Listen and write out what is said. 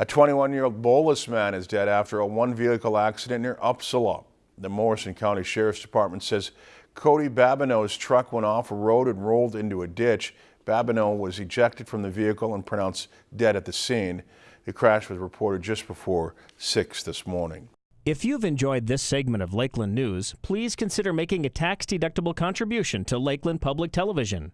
A 21-year-old Bowlus man is dead after a one-vehicle accident near Upsala. The Morrison County Sheriff's Department says Cody Babineau's truck went off a road and rolled into a ditch. Babineau was ejected from the vehicle and pronounced dead at the scene. The crash was reported just before 6 this morning. If you've enjoyed this segment of Lakeland News, please consider making a tax-deductible contribution to Lakeland Public Television.